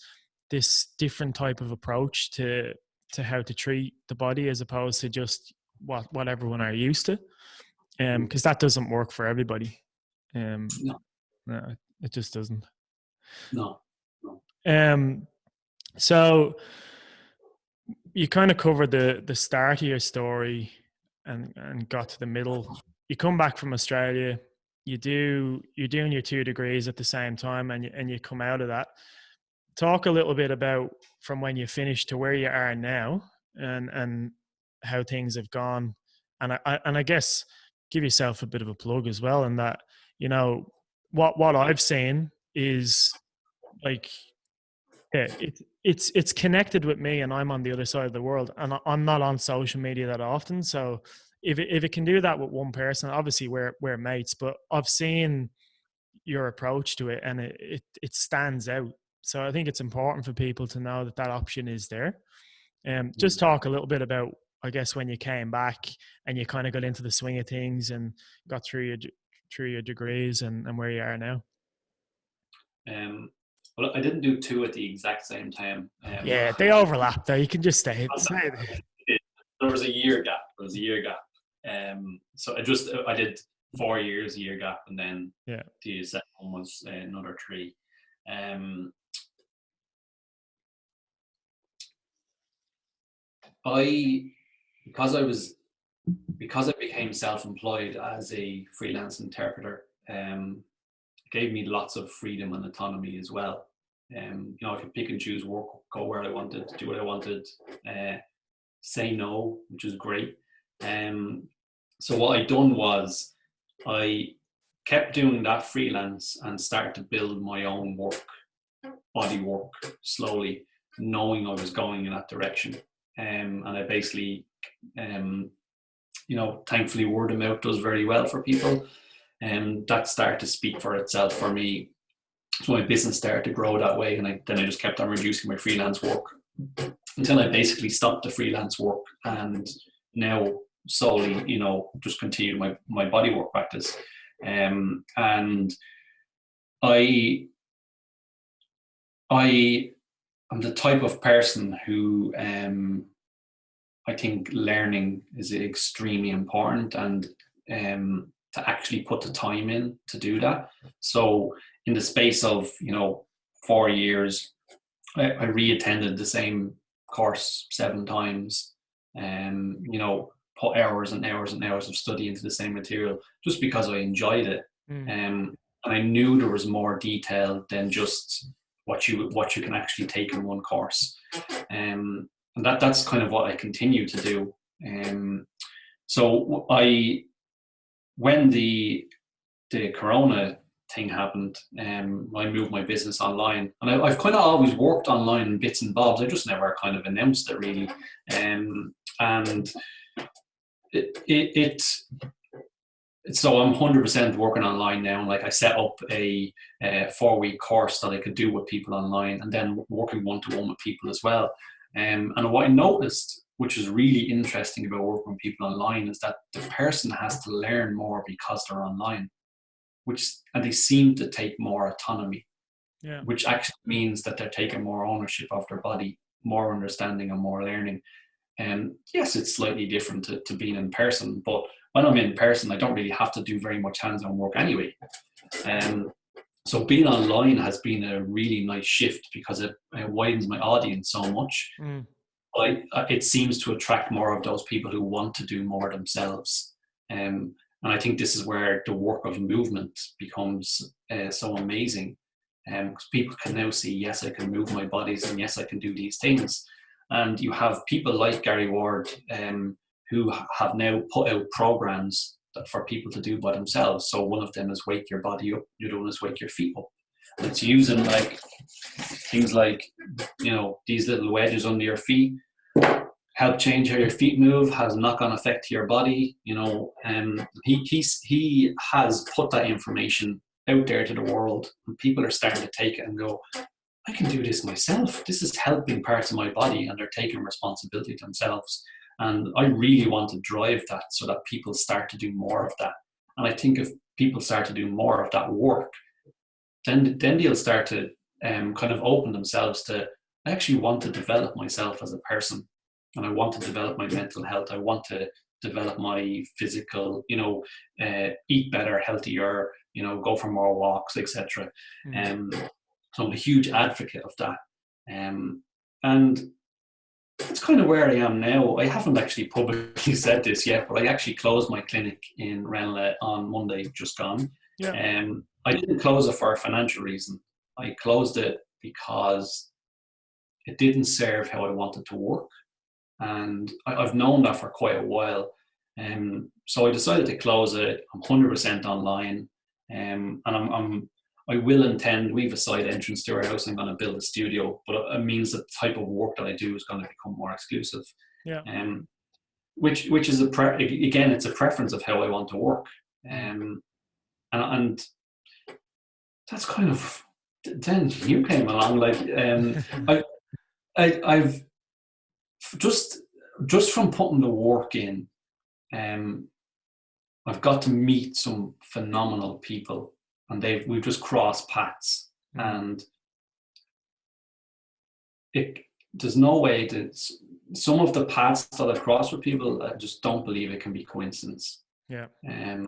this different type of approach to to how to treat the body as opposed to just what what everyone are used to, um, because that doesn't work for everybody. Um, no. no, it just doesn't. No. no. Um, so you kind of covered the the start of your story and and got to the middle you come back from Australia, you do you're doing your two degrees at the same time, and you, and you come out of that. Talk a little bit about from when you finished to where you are now, and and how things have gone, and I, and I guess give yourself a bit of a plug as well, in that you know what what I've seen is like yeah, it, it's it's connected with me, and I'm on the other side of the world, and I'm not on social media that often, so if it, if it can do that with one person, obviously we're we're mates. But I've seen your approach to it, and it it, it stands out. so I think it's important for people to know that that option is there. Um, just mm. talk a little bit about, I guess, when you came back and you kind of got into the swing of things and got through your through your degrees and, and where you are now. Um, well, I didn't do two at the exact same time. Um, yeah, they overlap though. You can just stay. there was a year gap. There was a year gap. Um, so I just I did four years, a year gap, and then yeah, the second one was uh, another three. Um, I because I was because I became self-employed as a freelance interpreter, um, gave me lots of freedom and autonomy as well. Um, you know, I could pick and choose work, go where I wanted, do what I wanted, uh, say no, which is great. Um, so what I done was I kept doing that freelance and started to build my own work, body work slowly, knowing I was going in that direction. Um, and I basically, um, you know, thankfully word of mouth does very well for people. And um, that started to speak for itself for me. So my business started to grow that way. And I, then I just kept on reducing my freelance work until I basically stopped the freelance work and now solely, you know, just continued my, my body work practice. Um, and I, I I'm the type of person who um, I think learning is extremely important and um, to actually put the time in to do that. So in the space of you know four years, I, I reattended the same course seven times. Um, you know, put hours and hours and hours of study into the same material just because I enjoyed it. Mm. Um, and I knew there was more detail than just what you what you can actually take in one course. Um, and that that's kind of what I continue to do. Um, so I when the the corona thing happened, um, I moved my business online, and I, have kind of always worked online in bits and bobs. I just never kind of announced it really, um, and it, it, it so I'm 100% working online now. Like I set up a, a four week course that I could do with people online and then working one to one with people as well. Um, and what I noticed, which is really interesting about working with people online, is that the person has to learn more because they're online, which and they seem to take more autonomy, yeah. which actually means that they're taking more ownership of their body, more understanding, and more learning. And yes, it's slightly different to, to being in person, but when I'm in person, I don't really have to do very much hands-on work anyway. Um, so being online has been a really nice shift because it, it widens my audience so much. Mm. I, it seems to attract more of those people who want to do more themselves. Um, and I think this is where the work of movement becomes uh, so amazing. Because um, people can now see, yes, I can move my bodies, and yes, I can do these things. And you have people like Gary Ward, um, who have now put out programs for people to do by themselves. So one of them is wake your body up, the other one is wake your feet up. It's using like things like, you know, these little wedges under your feet help change how your feet move, has a knock-on effect to your body, you know, and he, he's, he has put that information out there to the world and people are starting to take it and go, I can do this myself. This is helping parts of my body and they're taking responsibility themselves. And I really want to drive that so that people start to do more of that. And I think if people start to do more of that work, then then they'll start to um, kind of open themselves to I actually want to develop myself as a person, and I want to develop my mental health. I want to develop my physical, you know, uh, eat better, healthier, you know, go for more walks, etc. Mm. Um, so I'm a huge advocate of that. Um, and that's kind of where I am now. I haven't actually publicly said this yet, but I actually closed my clinic in Ranelagh on Monday, just gone. Yeah. Um, I didn't close it for a financial reason. I closed it because it didn't serve how I wanted to work. And I, have known that for quite a while. Um, so I decided to close it. I'm 100% online. Um, and I'm, I'm I will intend, we have a side entrance to our house, I'm going to build a studio, but it means the type of work that I do is going to become more exclusive. Yeah. Um, which, which is a, pre- again, it's a preference of how I want to work. Um, and, and that's kind of then you came along. Like um, I, I, I've just just from putting the work in, um, I've got to meet some phenomenal people, and they've we've just crossed paths, mm. and it there's no way that some of the paths that I've crossed with people, I just don't believe it can be coincidence. Yeah. Um,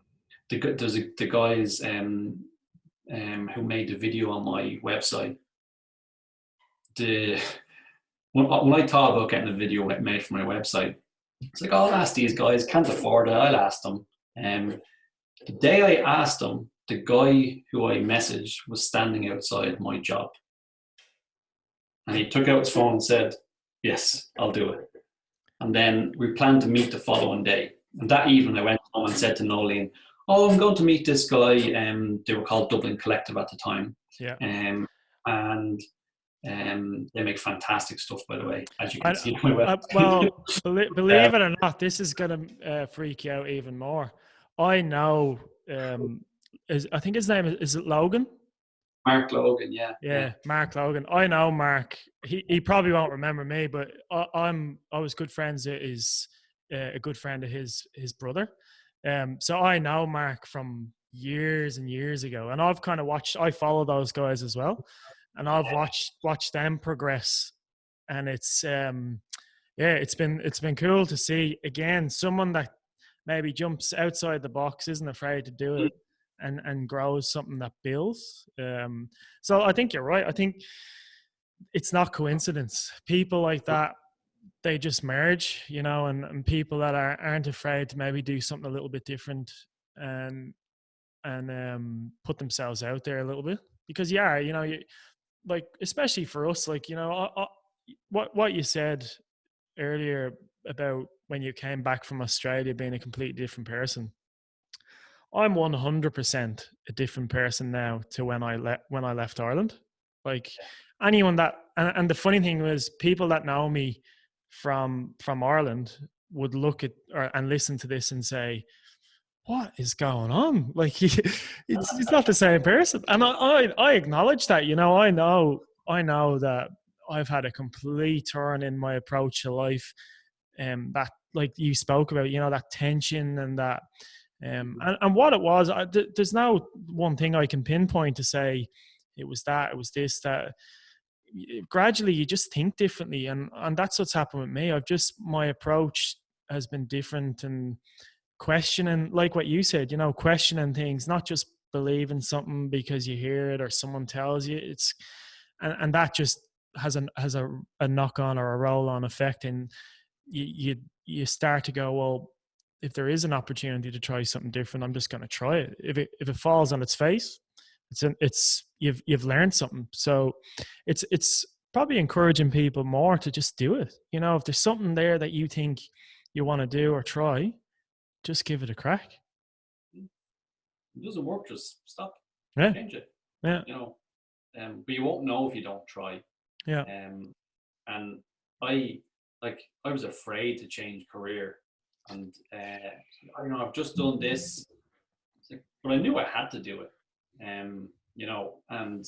the there's a, the guys um, um, who made the video on my website. The when, when I thought about getting a video made for my website, it's like, oh, I'll ask these guys, can't afford it. I'll ask them. Um, the day I asked them, the guy who I messaged was standing outside my job. And he took out his phone and said, Yes, I'll do it. And then we planned to meet the following day. And that evening I went home and said to Nolene, Oh, I'm going to meet this guy. Um, they were called Dublin Collective at the time. Yeah. Um, and um, they make fantastic stuff, by the way, as you can I, see. Uh, well, believe, believe it or not, this is going to uh, freak you out even more. I know, um, is, I think his name is, is it Logan? Mark Logan, yeah. Yeah, Mark Logan. I know Mark. He he probably won't remember me, but I, am I was good friends. Is uh, a good friend of his his brother. Um, so I know Mark from years and years ago, and I've kind of watched. I follow those guys as well, and I've watched watched them progress, and it's um, yeah, it's been it's been cool to see again someone that maybe jumps outside the box, isn't afraid to do it, and and grows something that builds. Um, so I think you're right. I think it's not coincidence. People like that they just merge, you know, and, and people that are, aren't afraid to maybe do something a little bit different and and um, put themselves out there a little bit because yeah, you know, you, like especially for us, like you know, I, I, what what you said earlier about when you came back from Australia being a completely different person. I'm 100% a different person now to when I left when I left Ireland. Like anyone that and, and the funny thing was people that know me from from Ireland would look at or, and listen to this and say, "What is going on?" Like it's it's not the same person. And I, I I acknowledge that. You know, I know I know that I've had a complete turn in my approach to life. Um, that like you spoke about, you know, that tension and that um, and, and what it was, I, th- there's no one thing I can pinpoint to say it was that, it was this, that. Gradually, you just think differently, and and that's what's happened with me. I've just my approach has been different and questioning, like what you said, you know, questioning things, not just believing something because you hear it or someone tells you. It's and and that just has a has a, a knock on or a roll on effect, and you you you start to go well if there is an opportunity to try something different, I'm just going to try it. If it if it falls on its face, it's an, it's you've you've learned something. So it's it's probably encouraging people more to just do it. You know, if there's something there that you think you want to do or try, just give it a crack. It doesn't work, just stop. Yeah. Change it. Yeah. You know, um, but you won't know if you don't try. Yeah. Um, and I like I was afraid to change career and uh, you know I've just done this, but I knew I had to do it. Um, you know, and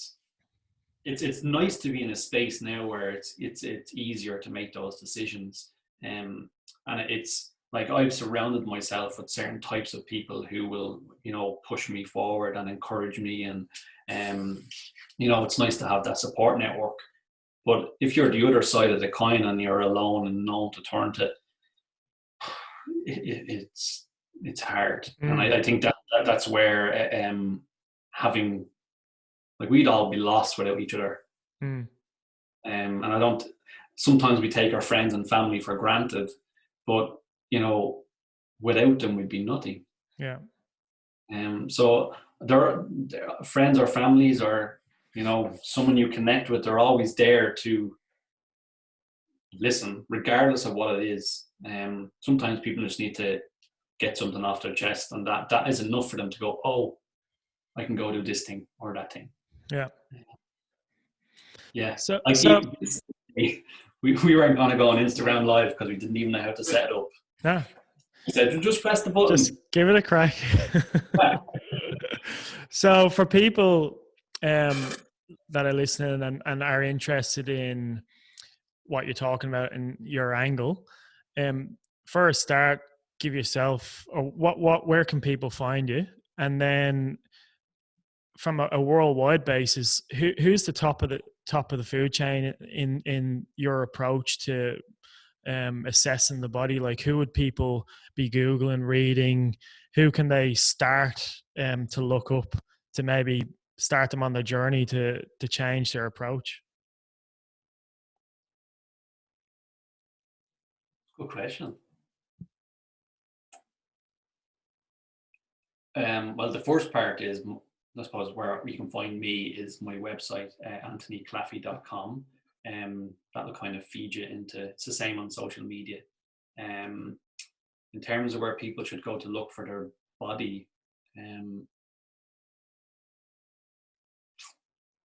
it's it's nice to be in a space now where it's it's it's easier to make those decisions. Um, and it's like I've surrounded myself with certain types of people who will you know push me forward and encourage me, and um, you know it's nice to have that support network. But if you're the other side of the coin and you're alone and no one to turn to, it, it's it's hard, mm. and I, I, think that, that that's where um, having like we'd all be lost without each other. Mm. Um, and I don't. Sometimes we take our friends and family for granted, but you know, without them, we'd be nothing. Yeah. Um. So there, are, friends or families or you know someone you connect with. They're always there to listen, regardless of what it is. Um, sometimes people just need to get something off their chest, and that that is enough for them to go, "Oh, I can go do this thing or that thing." Yeah. Yeah. So, like so we we weren't going to go on Instagram live because we didn't even know how to set it up. Yeah. He said, "Just press the button. Just give it a crack." so, for people um, that are listening and, and are interested in what you're talking about and your angle, um, for a start, give yourself or what what where can people find you, and then from a, a worldwide basis, who, who's the top of the top of the food chain in in your approach to um, assessing the body? Like, who would people be googling, reading? Who can they start um, to look up to maybe start them on their journey to to change their approach? Good question. Um, well, the first part is, I suppose, where you can find me is my website, uh, anthonyclaffey.com. Um, that'll kind of feed you into, it's the same on social media. Um, in terms of where people should go to look for their body, um,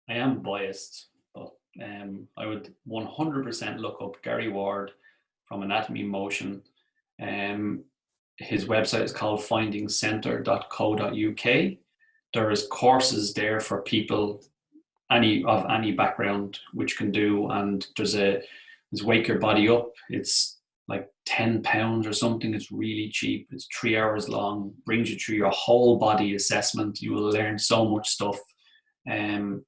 I am biased, but um, I would 100% look up Gary Ward from Anatomy Motion. Um, his website is called findingcentre.co.uk. There is courses there for people any of any background which can do, and there's a there's wake your body up. It's like 10 pounds or something. It's really cheap. It's three hours long, brings you through your whole body assessment. You will learn so much stuff. Um,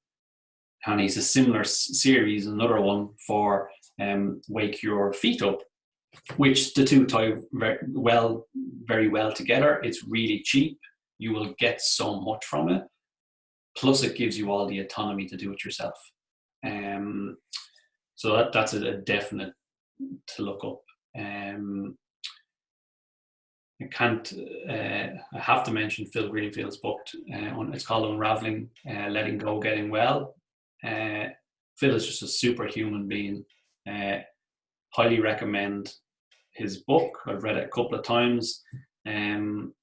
and he's a similar series, another one for um, Wake Your Feet Up, which the two tie very well, very well together. It's really cheap. You will get so much from it. Plus, it gives you all the autonomy to do it yourself. Um, so that, that's a, a, definite to look up. Um, I can't. Uh, I have to mention Phil Greenfield's book. Uh, it's called Unraveling, uh, Letting Go, Getting Well. Uh, Phil is just a superhuman being. Uh, highly recommend his book. I've read it a couple of times. Um,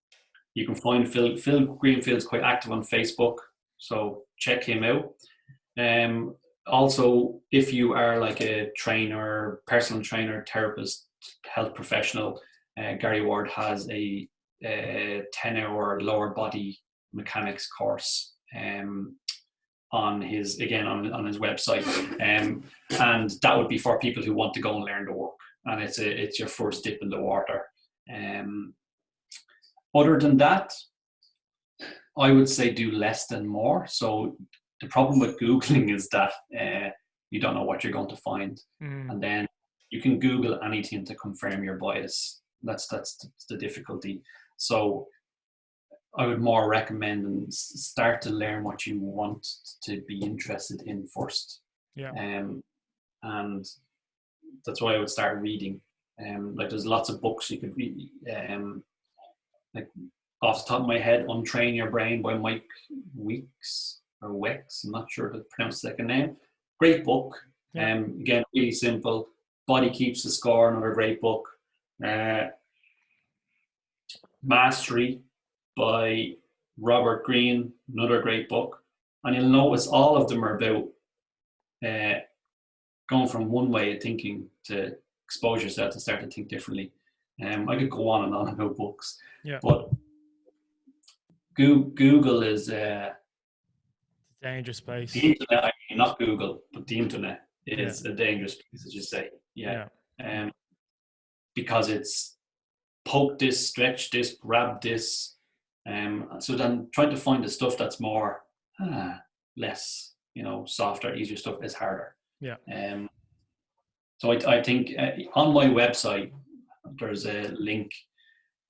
you can find Phil. Phil Greenfield's quite active on Facebook, so check him out. Um, also, if you are like a trainer, personal trainer, therapist, health professional, uh, Gary Ward has a, a 10 hour lower body mechanics course um, on his again on, on his website um, and that would be for people who want to go and learn the work and it's a, it's your first dip in the water. Um, other than that, I would say do less than more. So the problem with googling is that uh, you don't know what you're going to find, mm. and then you can Google anything to confirm your bias. That's that's the difficulty. So I would more recommend and start to learn what you want to be interested in first. Yeah. Um, and that's why I would start reading. Um, like there's lots of books you could read. Um, like off the top of my head, Untrain Your Brain by Mike Weeks or Wex. I'm not sure to pronounce the second name. Great book. Yeah. Um, again, really simple. Body Keeps the Score, another great book. Uh, Mastery by Robert Greene, another great book. And you'll notice all of them are about uh, going from one way of thinking to expose yourself to start to think differently. Um, I could go on and on about books, yeah. but Google is uh, a dangerous place. The internet, I mean, not Google, but the internet is yeah. a dangerous place, as you say. Yeah. yeah. Um, because it's poke this, stretch this, grab this. Um, so then trying to find the stuff that's more, uh, less, you know, softer, easier stuff is harder. Yeah. Um, so I, I think uh, on my website there's a link.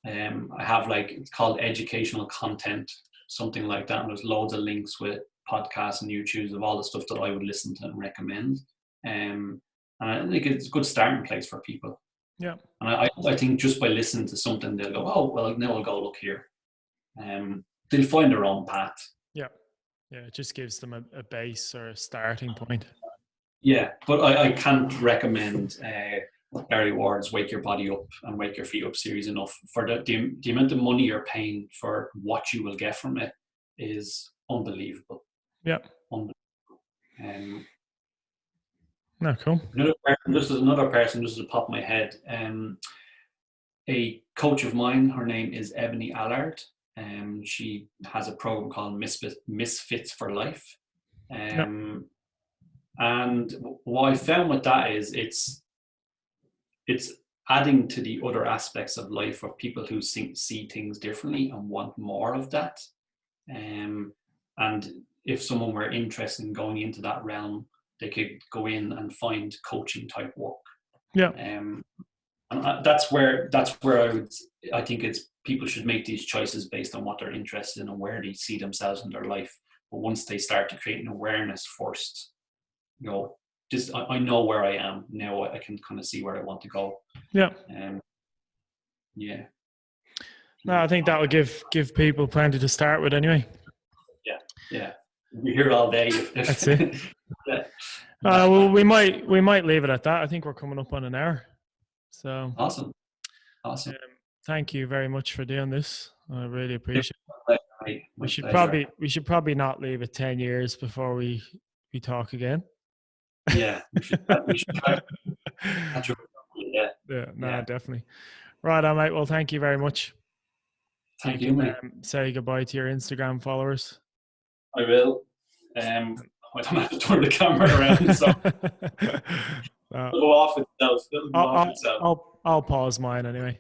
Um, I have like it's called educational content, something like that. And there's loads of links with podcasts and YouTubes of all the stuff that I would listen to and recommend. Um, and I think it's a good starting place for people. Yeah. And I, I think just by listening to something, they'll go, oh, well, now I'll go look here. Um, they'll find their own path. Yeah. Yeah. It just gives them a, a base or a starting point. Yeah, but I, I can't recommend uh, Gary Ward's "Wake Your Body Up" and "Wake Your Feet Up" series enough. For the, the the amount of money you're paying for what you will get from it is unbelievable. Yeah, unbelievable. Um, no, cool. Another person, this is another person. This is a pop my head. Um, a coach of mine. Her name is Ebony Allard. Um, she has a program called Misfits, Misfits for Life Um, And what I found with that is it's it's adding to the other aspects of life of people who see, see things differently and want more of that. Um, and if someone were interested in going into that realm, they could go in and find coaching type work. Yeah. Um, and that's where that's where I would I think it's people should make these choices based on what they're interested in and where they see themselves in their life. But once they start to create an awareness first, you know, just I, I know where I am now. I can kind of see where I want to go. Yeah. Um, yeah. No, I think that would give give people plenty to start with anyway. Yeah, yeah. We're here all day. That's it. yeah. Uh, well, we might we might leave it at that. I think we're coming up on an hour. So awesome, awesome. Um, thank you very much for doing this. I really appreciate it. we should probably we should probably not leave it ten years before we we talk again. Yeah, we should, we should yeah, yeah, no, yeah. definitely. Right, on, mate. Well, thank you very much. Thank you, mate. Um, say goodbye to your Instagram followers. I will. Um, I don't have to turn the camera around, so uh, go off itself. Go I'll, off itself. I'll, I'll pause mine anyway.